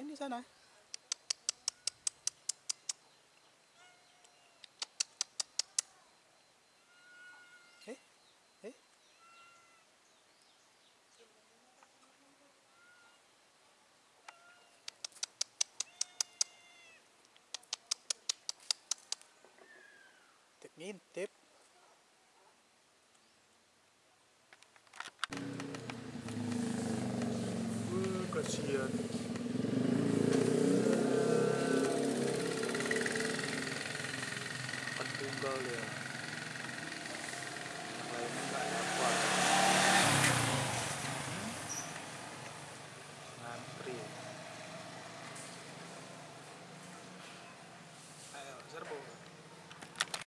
ngapain di sana? Eh? Eh? Tip ngintip. Hmm, kasihan. bơ liền